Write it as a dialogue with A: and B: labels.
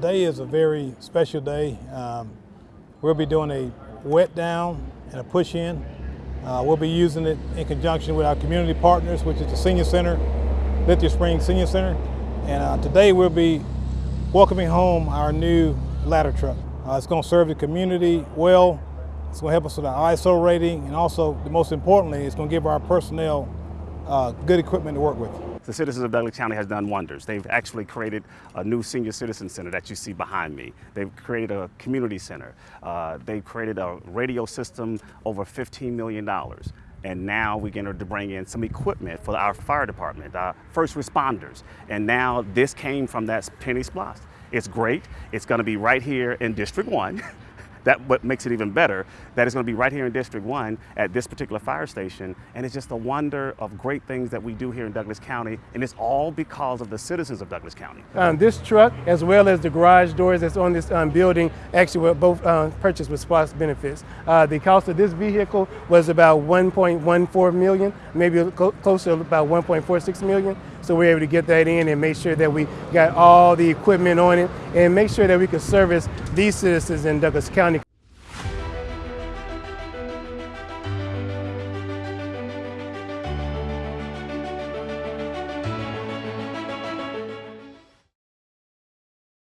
A: today is a very special day. Um, we'll be doing a wet down and a push in. Uh, we'll be using it in conjunction with our community partners, which is the Senior Center, Lithia Springs Senior Center. And uh, today we'll be welcoming home our new ladder truck. Uh, it's going to serve the community well. It's going to help us with our ISO rating, and also, the most importantly, it's going to give our personnel uh, good equipment to work with.
B: The citizens of Douglas County has done wonders. They've actually created a new senior citizen center that you see behind me. They've created a community center. Uh, they've created a radio system over $15 million. And now we're going to bring in some equipment for our fire department, our first responders. And now this came from that penny SPLOST. It's great. It's going to be right here in District 1. that what makes it even better that is going to be right here in district 1 at this particular fire station and it's just a wonder of great things that we do here in douglas county and it's all because of the citizens of douglas county
C: Um, this truck, as well as the garage doors that's on this um, building, actually were both uh, purchased with SPLOST benefits. Uh, the cost of this vehicle was about 1.14 million, maybe clo- close to about 1.46 million. So we're able to get that in and make sure that we got all the equipment on it and make sure that we can service these citizens in Douglas County.